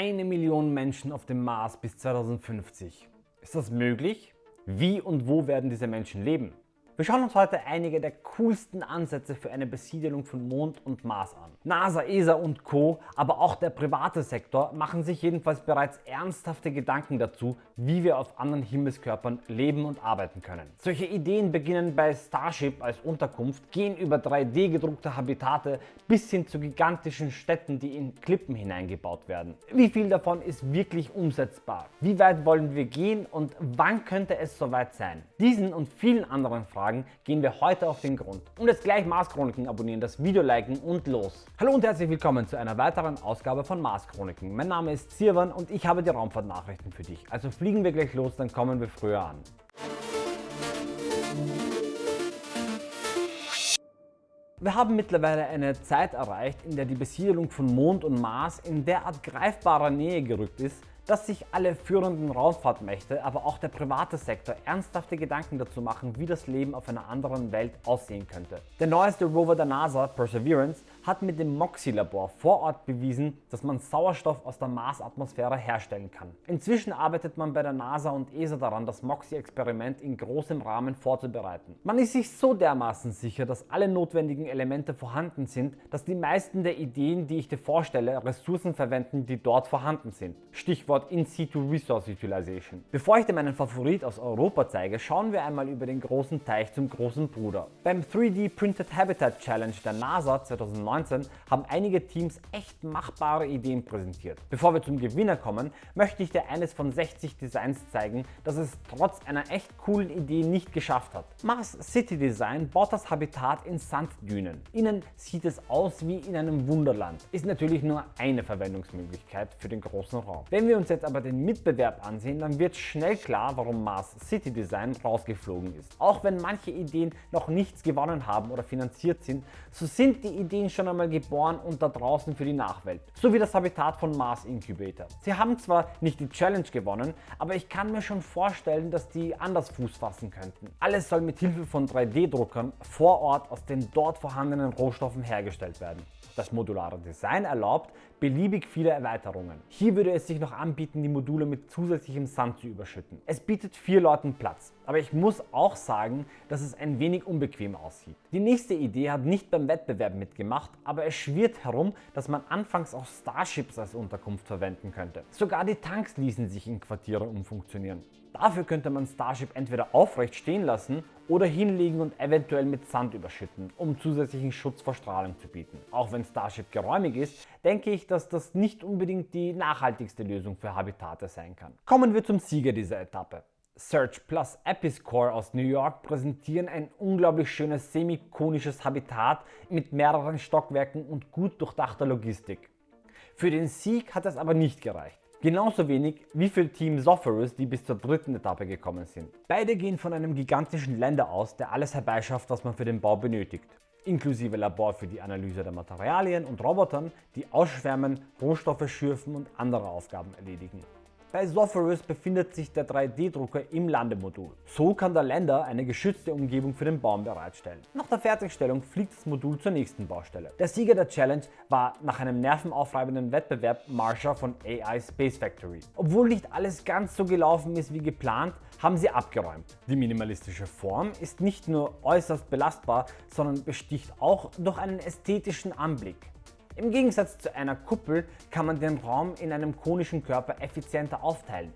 eine Million Menschen auf dem Mars bis 2050. Ist das möglich? Wie und wo werden diese Menschen leben? Wir schauen uns heute einige der coolsten Ansätze für eine Besiedelung von Mond und Mars an. NASA, ESA und Co., aber auch der private Sektor machen sich jedenfalls bereits ernsthafte Gedanken dazu, wie wir auf anderen Himmelskörpern leben und arbeiten können. Solche Ideen beginnen bei Starship als Unterkunft, gehen über 3D gedruckte Habitate bis hin zu gigantischen Städten, die in Klippen hineingebaut werden. Wie viel davon ist wirklich umsetzbar? Wie weit wollen wir gehen und wann könnte es soweit sein? Diesen und vielen anderen Fragen Fragen gehen wir heute auf den Grund. Und jetzt gleich Mars Chroniken abonnieren, das Video liken und los. Hallo und herzlich willkommen zu einer weiteren Ausgabe von Mars Chroniken. Mein Name ist Sirwan und ich habe die Raumfahrtnachrichten für dich. Also fliegen wir gleich los, dann kommen wir früher an. Wir haben mittlerweile eine Zeit erreicht, in der die Besiedelung von Mond und Mars in derart greifbarer Nähe gerückt ist, dass sich alle führenden Raumfahrtmächte, aber auch der private Sektor ernsthafte Gedanken dazu machen, wie das Leben auf einer anderen Welt aussehen könnte. Der neueste Rover der NASA, Perseverance, hat mit dem MOXIE-Labor vor Ort bewiesen, dass man Sauerstoff aus der Marsatmosphäre herstellen kann. Inzwischen arbeitet man bei der NASA und ESA daran, das MOXIE-Experiment in großem Rahmen vorzubereiten. Man ist sich so dermaßen sicher, dass alle notwendigen Elemente vorhanden sind, dass die meisten der Ideen, die ich dir vorstelle, Ressourcen verwenden, die dort vorhanden sind. Stichwort In-Situ Resource Utilization. Bevor ich dir meinen Favorit aus Europa zeige, schauen wir einmal über den großen Teich zum großen Bruder. Beim 3D Printed Habitat Challenge der NASA 2019 2019 haben einige Teams echt machbare Ideen präsentiert. Bevor wir zum Gewinner kommen, möchte ich dir eines von 60 Designs zeigen, das es trotz einer echt coolen Idee nicht geschafft hat. Mars City Design baut das Habitat in Sanddünen. Innen sieht es aus wie in einem Wunderland. Ist natürlich nur eine Verwendungsmöglichkeit für den großen Raum. Wenn wir uns jetzt aber den Mitbewerb ansehen, dann wird schnell klar, warum Mars City Design rausgeflogen ist. Auch wenn manche Ideen noch nichts gewonnen haben oder finanziert sind, so sind die Ideen schon schon einmal geboren und da draußen für die Nachwelt. So wie das Habitat von Mars Incubator. Sie haben zwar nicht die Challenge gewonnen, aber ich kann mir schon vorstellen, dass die anders Fuß fassen könnten. Alles soll mit Hilfe von 3D-Druckern vor Ort aus den dort vorhandenen Rohstoffen hergestellt werden. Das modulare Design erlaubt beliebig viele Erweiterungen. Hier würde es sich noch anbieten, die Module mit zusätzlichem Sand zu überschütten. Es bietet vier Leuten Platz, aber ich muss auch sagen, dass es ein wenig unbequem aussieht. Die nächste Idee hat nicht beim Wettbewerb mitgemacht, aber es schwirrt herum, dass man anfangs auch Starships als Unterkunft verwenden könnte. Sogar die Tanks ließen sich in Quartiere umfunktionieren. Dafür könnte man Starship entweder aufrecht stehen lassen oder hinlegen und eventuell mit Sand überschütten, um zusätzlichen Schutz vor Strahlung zu bieten. Auch wenn Starship geräumig ist, denke ich, dass das nicht unbedingt die nachhaltigste Lösung für Habitate sein kann. Kommen wir zum Sieger dieser Etappe. Search plus Episcore aus New York präsentieren ein unglaublich schönes semi-konisches Habitat mit mehreren Stockwerken und gut durchdachter Logistik. Für den Sieg hat es aber nicht gereicht. Genauso wenig wie für Team Sophorus, die bis zur dritten Etappe gekommen sind. Beide gehen von einem gigantischen Länder aus, der alles herbeischafft, was man für den Bau benötigt. Inklusive Labor für die Analyse der Materialien und Robotern, die ausschwärmen, Rohstoffe schürfen und andere Aufgaben erledigen. Bei Sophorus befindet sich der 3D-Drucker im Landemodul. So kann der Lander eine geschützte Umgebung für den Baum bereitstellen. Nach der Fertigstellung fliegt das Modul zur nächsten Baustelle. Der Sieger der Challenge war nach einem nervenaufreibenden Wettbewerb Marsha von AI Space Factory. Obwohl nicht alles ganz so gelaufen ist wie geplant, haben sie abgeräumt. Die minimalistische Form ist nicht nur äußerst belastbar, sondern besticht auch durch einen ästhetischen Anblick. Im Gegensatz zu einer Kuppel kann man den Raum in einem konischen Körper effizienter aufteilen.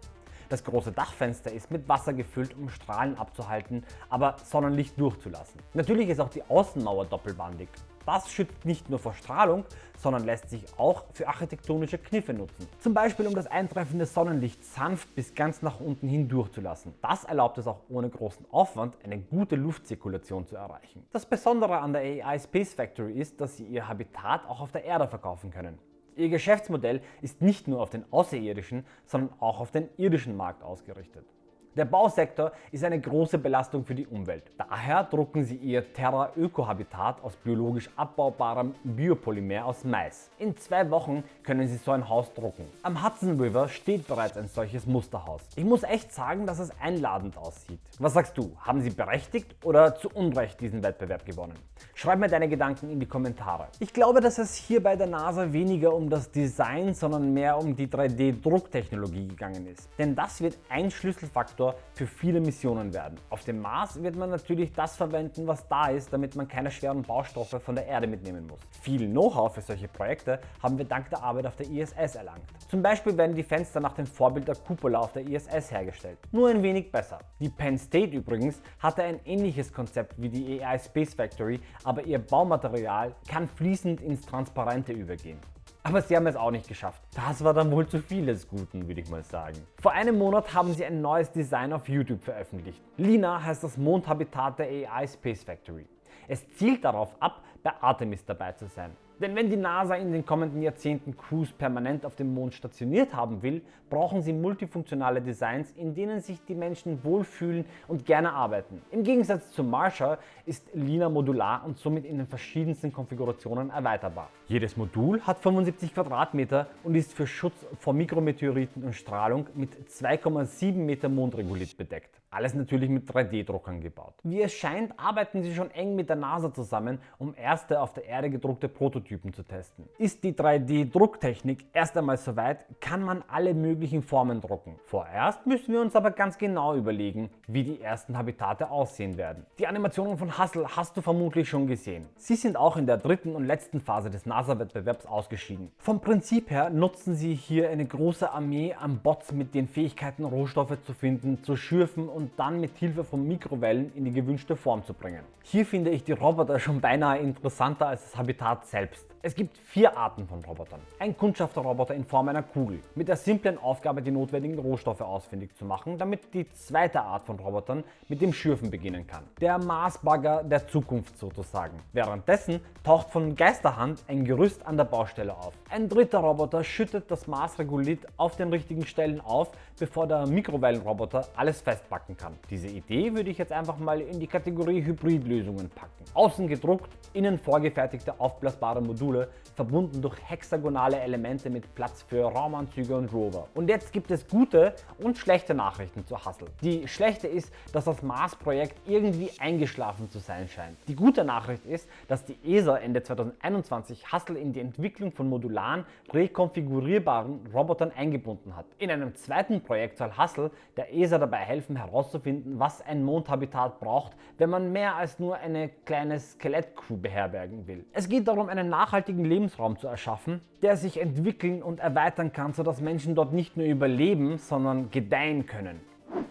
Das große Dachfenster ist mit Wasser gefüllt, um Strahlen abzuhalten, aber Sonnenlicht durchzulassen. Natürlich ist auch die Außenmauer doppelwandig. Das schützt nicht nur vor Strahlung, sondern lässt sich auch für architektonische Kniffe nutzen. Zum Beispiel um das eintreffende Sonnenlicht sanft bis ganz nach unten hin durchzulassen. Das erlaubt es auch ohne großen Aufwand eine gute Luftzirkulation zu erreichen. Das Besondere an der AI Space Factory ist, dass sie ihr Habitat auch auf der Erde verkaufen können. Ihr Geschäftsmodell ist nicht nur auf den außerirdischen, sondern auch auf den irdischen Markt ausgerichtet. Der Bausektor ist eine große Belastung für die Umwelt. Daher drucken sie ihr Terra Öko Habitat aus biologisch abbaubarem Biopolymer aus Mais. In zwei Wochen können sie so ein Haus drucken. Am Hudson River steht bereits ein solches Musterhaus. Ich muss echt sagen, dass es einladend aussieht. Was sagst du? Haben sie berechtigt oder zu Unrecht diesen Wettbewerb gewonnen? Schreib mir deine Gedanken in die Kommentare. Ich glaube, dass es hier bei der NASA weniger um das Design, sondern mehr um die 3D-Drucktechnologie gegangen ist. Denn das wird ein Schlüsselfaktor für viele Missionen werden. Auf dem Mars wird man natürlich das verwenden, was da ist, damit man keine schweren Baustoffe von der Erde mitnehmen muss. Viel Know-how für solche Projekte haben wir dank der Arbeit auf der ISS erlangt. Zum Beispiel werden die Fenster nach dem Vorbild der Cupola auf der ISS hergestellt. Nur ein wenig besser. Die Penn State übrigens hatte ein ähnliches Konzept wie die AI Space Factory, aber ihr Baumaterial kann fließend ins Transparente übergehen. Aber sie haben es auch nicht geschafft. Das war dann wohl zu viel des Guten, würde ich mal sagen. Vor einem Monat haben sie ein neues Design auf YouTube veröffentlicht. Lina heißt das Mondhabitat der AI Space Factory. Es zielt darauf ab, bei Artemis dabei zu sein. Denn wenn die NASA in den kommenden Jahrzehnten Crews permanent auf dem Mond stationiert haben will, brauchen sie multifunktionale Designs, in denen sich die Menschen wohlfühlen und gerne arbeiten. Im Gegensatz zu Marsha ist Lina modular und somit in den verschiedensten Konfigurationen erweiterbar. Jedes Modul hat 75 Quadratmeter und ist für Schutz vor Mikrometeoriten und Strahlung mit 2,7 Meter Mondregolith bedeckt. Alles natürlich mit 3D-Druckern gebaut. Wie es scheint, arbeiten sie schon eng mit der NASA zusammen, um erste auf der Erde gedruckte Prototypen zu testen. Ist die 3D-Drucktechnik erst einmal soweit, kann man alle möglichen Formen drucken. Vorerst müssen wir uns aber ganz genau überlegen, wie die ersten Habitate aussehen werden. Die Animationen von Hustle hast du vermutlich schon gesehen. Sie sind auch in der dritten und letzten Phase des NASA-Wettbewerbs ausgeschieden. Vom Prinzip her nutzen sie hier eine große Armee an Bots mit den Fähigkeiten Rohstoffe zu finden, zu schürfen und dann mit Hilfe von Mikrowellen in die gewünschte Form zu bringen. Hier finde ich die Roboter schon beinahe interessanter als das Habitat selbst. depth Es gibt vier Arten von Robotern. Ein Kundschafterroboter in Form einer Kugel, mit der simplen Aufgabe die notwendigen Rohstoffe ausfindig zu machen, damit die zweite Art von Robotern mit dem Schürfen beginnen kann. Der Marsbagger der Zukunft sozusagen. Währenddessen taucht von Geisterhand ein Gerüst an der Baustelle auf. Ein dritter Roboter schüttet das Marsregolith auf den richtigen Stellen auf, bevor der Mikrowellenroboter alles festpacken kann. Diese Idee würde ich jetzt einfach mal in die Kategorie Hybridlösungen packen. Außen gedruckt, innen vorgefertigte aufblasbare Module Module, verbunden durch hexagonale Elemente mit Platz für Raumanzüge und Rover. Und jetzt gibt es gute und schlechte Nachrichten zu Hustle. Die schlechte ist, dass das Mars-Projekt irgendwie eingeschlafen zu sein scheint. Die gute Nachricht ist, dass die ESA Ende 2021 Hustle in die Entwicklung von modularen, rekonfigurierbaren Robotern eingebunden hat. In einem zweiten Projekt soll Hustle der ESA dabei helfen herauszufinden, was ein Mondhabitat braucht, wenn man mehr als nur eine kleine Skelettcrew beherbergen will. Es geht darum, einen nachhaltigen nachhaltigen Lebensraum zu erschaffen, der sich entwickeln und erweitern kann, sodass Menschen dort nicht nur überleben, sondern gedeihen können.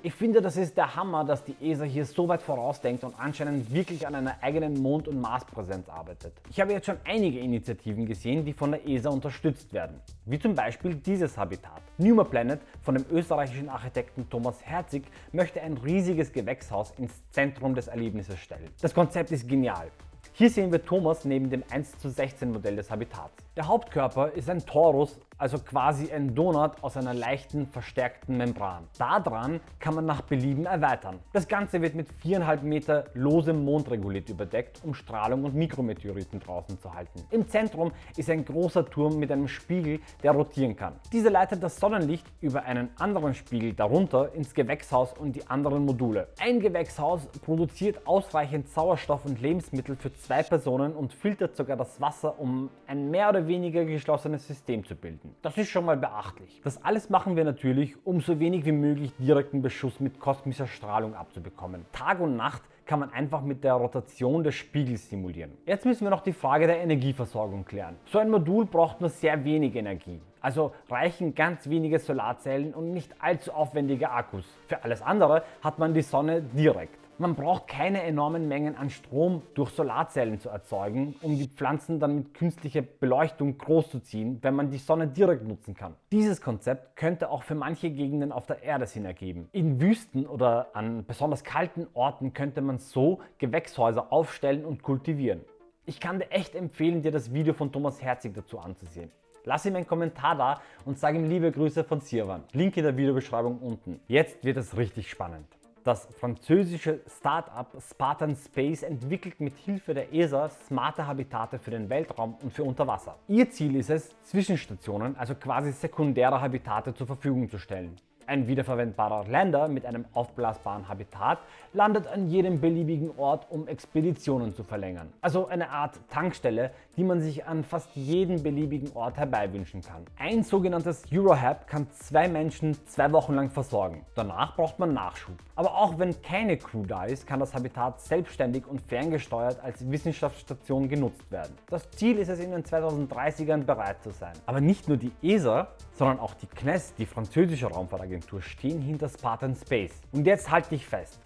Ich finde, das ist der Hammer, dass die ESA hier so weit vorausdenkt und anscheinend wirklich an einer eigenen Mond- und Marspräsenz arbeitet. Ich habe jetzt schon einige Initiativen gesehen, die von der ESA unterstützt werden, wie zum Beispiel dieses Habitat. Numa Planet von dem österreichischen Architekten Thomas Herzig möchte ein riesiges Gewächshaus ins Zentrum des Erlebnisses stellen. Das Konzept ist genial. Hier sehen wir Thomas neben dem 1 zu 16 Modell des Habitats. Der Hauptkörper ist ein Torus, also quasi ein Donut aus einer leichten verstärkten Membran. Daran kann man nach Belieben erweitern. Das Ganze wird mit 4,5 Meter losem Mondregolith überdeckt, um Strahlung und Mikrometeoriten draußen zu halten. Im Zentrum ist ein großer Turm mit einem Spiegel, der rotieren kann. Dieser leitet das Sonnenlicht über einen anderen Spiegel darunter ins Gewächshaus und die anderen Module. Ein Gewächshaus produziert ausreichend Sauerstoff und Lebensmittel für zwei Personen und filtert sogar das Wasser, um ein mehr oder weniger geschlossenes System zu bilden. Das ist schon mal beachtlich. Das alles machen wir natürlich, um so wenig wie möglich direkten Beschuss mit kosmischer Strahlung abzubekommen. Tag und Nacht kann man einfach mit der Rotation des Spiegels simulieren. Jetzt müssen wir noch die Frage der Energieversorgung klären. So ein Modul braucht nur sehr wenig Energie. Also reichen ganz wenige Solarzellen und nicht allzu aufwendige Akkus. Für alles andere hat man die Sonne direkt. Man braucht keine enormen Mengen an Strom durch Solarzellen zu erzeugen, um die Pflanzen dann mit künstlicher Beleuchtung großzuziehen, wenn man die Sonne direkt nutzen kann. Dieses Konzept könnte auch für manche Gegenden auf der Erde Sinn ergeben. In Wüsten oder an besonders kalten Orten könnte man so Gewächshäuser aufstellen und kultivieren. Ich kann dir echt empfehlen, dir das Video von Thomas Herzig dazu anzusehen. Lass ihm einen Kommentar da und sag ihm liebe Grüße von Sirwan. Link in der Videobeschreibung unten. Jetzt wird es richtig spannend. Das französische Start-up Spartan Space entwickelt mit Hilfe der ESA smarte Habitate für den Weltraum und für Unterwasser. Ihr Ziel ist es, Zwischenstationen, also quasi sekundäre Habitate zur Verfügung zu stellen. Ein wiederverwendbarer Lander mit einem aufblasbaren Habitat landet an jedem beliebigen Ort, um Expeditionen zu verlängern. Also eine Art Tankstelle, die man sich an fast jeden beliebigen Ort herbeiwünschen kann. Ein sogenanntes Eurohab kann zwei Menschen zwei Wochen lang versorgen. Danach braucht man Nachschub. Aber auch wenn keine Crew da ist, kann das Habitat selbstständig und ferngesteuert als Wissenschaftsstation genutzt werden. Das Ziel ist es in den 2030ern bereit zu sein. Aber nicht nur die ESA, sondern auch die CNES, die französische Raumfahrtagentur, stehen hinter Spartan Space. Und jetzt halt dich fest.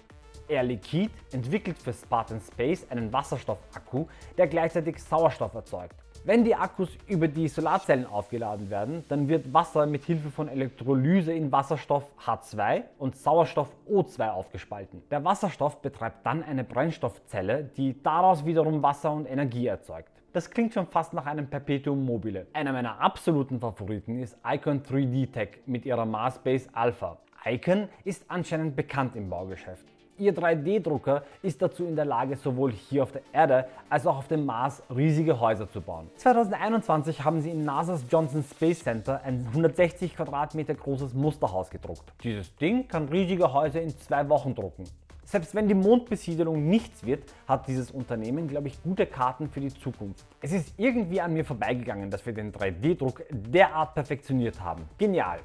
Air Liquide entwickelt für Spartan Space einen Wasserstoffakku, der gleichzeitig Sauerstoff erzeugt. Wenn die Akkus über die Solarzellen aufgeladen werden, dann wird Wasser mit Hilfe von Elektrolyse in Wasserstoff H2 und Sauerstoff O2 aufgespalten. Der Wasserstoff betreibt dann eine Brennstoffzelle, die daraus wiederum Wasser und Energie erzeugt. Das klingt schon fast nach einem Perpetuum mobile. Einer meiner absoluten Favoriten ist Icon 3D Tech mit ihrer Mars Base Alpha. Icon ist anscheinend bekannt im Baugeschäft. Ihr 3D-Drucker ist dazu in der Lage, sowohl hier auf der Erde als auch auf dem Mars riesige Häuser zu bauen. 2021 haben sie in NASA's Johnson Space Center ein 160 Quadratmeter großes Musterhaus gedruckt. Dieses Ding kann riesige Häuser in zwei Wochen drucken. Selbst wenn die Mondbesiedelung nichts wird, hat dieses Unternehmen, glaube ich, gute Karten für die Zukunft. Es ist irgendwie an mir vorbeigegangen, dass wir den 3D-Druck derart perfektioniert haben. Genial!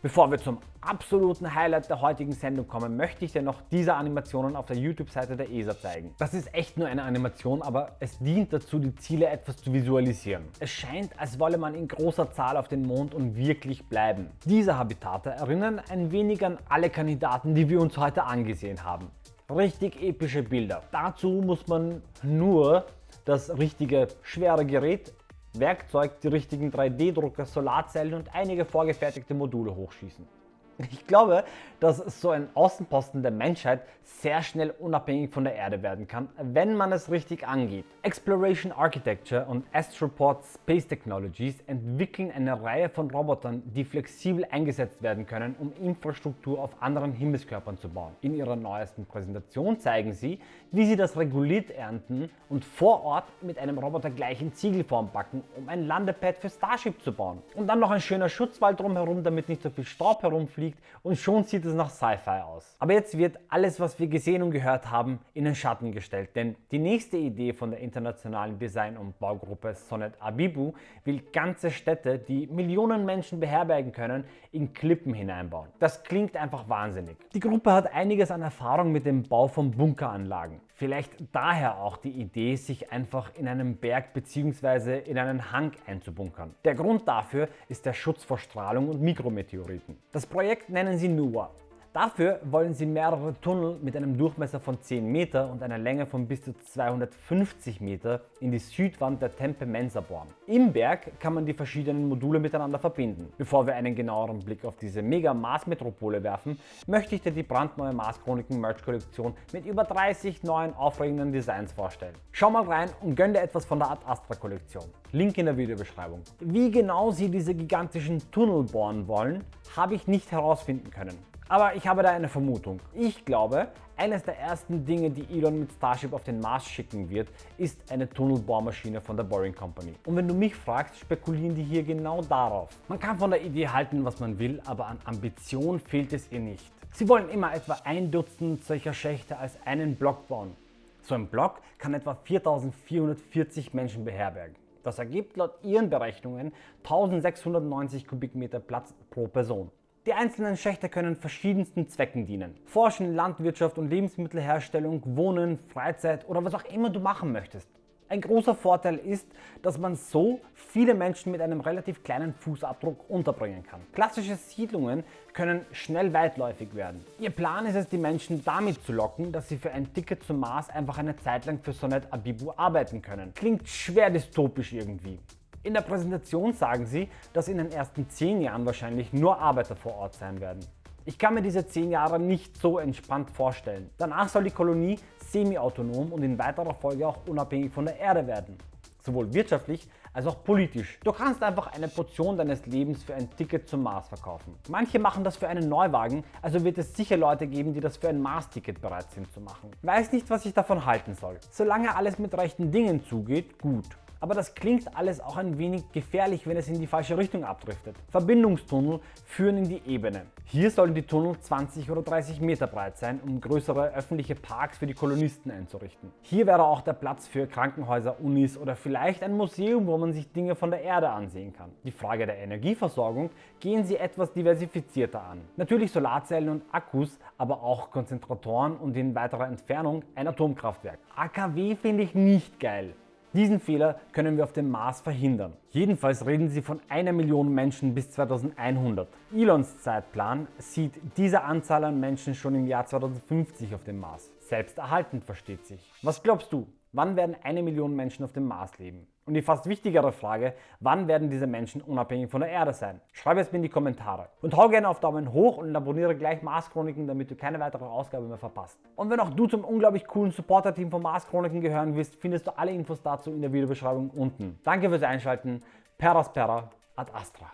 Bevor wir zum absoluten Highlight der heutigen Sendung kommen, möchte ich dir noch diese Animationen auf der YouTube-Seite der ESA zeigen. Das ist echt nur eine Animation, aber es dient dazu, die Ziele etwas zu visualisieren. Es scheint, als wolle man in großer Zahl auf den Mond und wirklich bleiben. Diese Habitate erinnern ein wenig an alle Kandidaten, die wir uns heute angesehen haben. Richtig epische Bilder. Dazu muss man nur das richtige schwere Gerät Werkzeug, die richtigen 3D-Drucker, Solarzellen und einige vorgefertigte Module hochschießen. Ich glaube, dass so ein Außenposten der Menschheit sehr schnell unabhängig von der Erde werden kann, wenn man es richtig angeht. Exploration Architecture und Astroport Space Technologies entwickeln eine Reihe von Robotern, die flexibel eingesetzt werden können, um Infrastruktur auf anderen Himmelskörpern zu bauen. In ihrer neuesten Präsentation zeigen sie, wie sie das Regolith ernten und vor Ort mit einem Roboter gleich in Ziegelform backen, um ein Landepad für Starship zu bauen. Und dann noch ein schöner Schutzwald drumherum, damit nicht so viel Staub herumfliegt fliegt und schon sieht es nach Sci-Fi aus. Aber jetzt wird alles, was wir gesehen und gehört haben, in den Schatten gestellt, denn die nächste Idee von der internationalen Design- und Baugruppe Sonnet Abibu will ganze Städte, die Millionen Menschen beherbergen können, in Klippen hineinbauen. Das klingt einfach wahnsinnig. Die Gruppe hat einiges an Erfahrung mit dem Bau von Bunkeranlagen. Vielleicht daher auch die Idee, sich einfach in einem Berg bzw. in einen Hang einzubunkern. Der Grund dafür ist der Schutz vor Strahlung und Mikrometeoriten. Das Projekt nennen sie NUA Dafür wollen sie mehrere Tunnel mit einem Durchmesser von 10 Meter und einer Länge von bis zu 250 Meter in die Südwand der Tempe Mensa bohren. Im Berg kann man die verschiedenen Module miteinander verbinden. Bevor wir einen genaueren Blick auf diese mega Mars-Metropole werfen, möchte ich dir die brandneue Mars Chroniken Merch Kollektion mit über 30 neuen aufregenden Designs vorstellen. Schau mal rein und gönn dir etwas von der Ad Astra Kollektion. Link in der Videobeschreibung. Wie genau sie diese gigantischen Tunnel bohren wollen, habe ich nicht herausfinden können. Aber ich habe da eine Vermutung. Ich glaube, eines der ersten Dinge, die Elon mit Starship auf den Mars schicken wird, ist eine Tunnelbohrmaschine von der Boring Company. Und wenn du mich fragst, spekulieren die hier genau darauf. Man kann von der Idee halten, was man will, aber an Ambition fehlt es ihr nicht. Sie wollen immer etwa ein Dutzend solcher Schächte als einen Block bauen. So ein Block kann etwa 4440 Menschen beherbergen. Das ergibt laut ihren Berechnungen 1690 Kubikmeter Platz pro Person. Die einzelnen Schächte können verschiedensten Zwecken dienen. Forschen, Landwirtschaft und Lebensmittelherstellung, Wohnen, Freizeit oder was auch immer du machen möchtest. Ein großer Vorteil ist, dass man so viele Menschen mit einem relativ kleinen Fußabdruck unterbringen kann. Klassische Siedlungen können schnell weitläufig werden. Ihr Plan ist es, die Menschen damit zu locken, dass sie für ein Ticket zum Mars einfach eine Zeit lang für Sonnet Abibu arbeiten können. Klingt schwer dystopisch irgendwie. In der Präsentation sagen sie, dass in den ersten 10 Jahren wahrscheinlich nur Arbeiter vor Ort sein werden. Ich kann mir diese 10 Jahre nicht so entspannt vorstellen. Danach soll die Kolonie semi-autonom und in weiterer Folge auch unabhängig von der Erde werden. Sowohl wirtschaftlich als auch politisch. Du kannst einfach eine Portion deines Lebens für ein Ticket zum Mars verkaufen. Manche machen das für einen Neuwagen, also wird es sicher Leute geben, die das für ein Mars-Ticket bereit sind zu machen. Weiß nicht, was ich davon halten soll. Solange alles mit rechten Dingen zugeht, gut. Aber das klingt alles auch ein wenig gefährlich, wenn es in die falsche Richtung abdriftet. Verbindungstunnel führen in die Ebene. Hier sollen die Tunnel 20 oder 30 Meter breit sein, um größere öffentliche Parks für die Kolonisten einzurichten. Hier wäre auch der Platz für Krankenhäuser, Unis oder vielleicht ein Museum, wo man sich Dinge von der Erde ansehen kann. Die Frage der Energieversorgung gehen sie etwas diversifizierter an. Natürlich Solarzellen und Akkus, aber auch Konzentratoren und in weiterer Entfernung ein Atomkraftwerk. AKW finde ich nicht geil. Diesen Fehler können wir auf dem Mars verhindern. Jedenfalls reden sie von einer Million Menschen bis 2100. Elons Zeitplan sieht diese Anzahl an Menschen schon im Jahr 2050 auf dem Mars. Selbsterhaltend versteht sich. Was glaubst du? Wann werden eine Million Menschen auf dem Mars leben? Und die fast wichtigere Frage, wann werden diese Menschen unabhängig von der Erde sein? Schreibe es mir in die Kommentare. Und hau gerne auf Daumen hoch und abonniere gleich Mars Chroniken, damit du keine weitere Ausgabe mehr verpasst. Und wenn auch du zum unglaublich coolen Supporter-Team von Mars Chroniken gehören willst, findest du alle Infos dazu in der Videobeschreibung unten. Danke fürs Einschalten. Per Aspera ad Astra.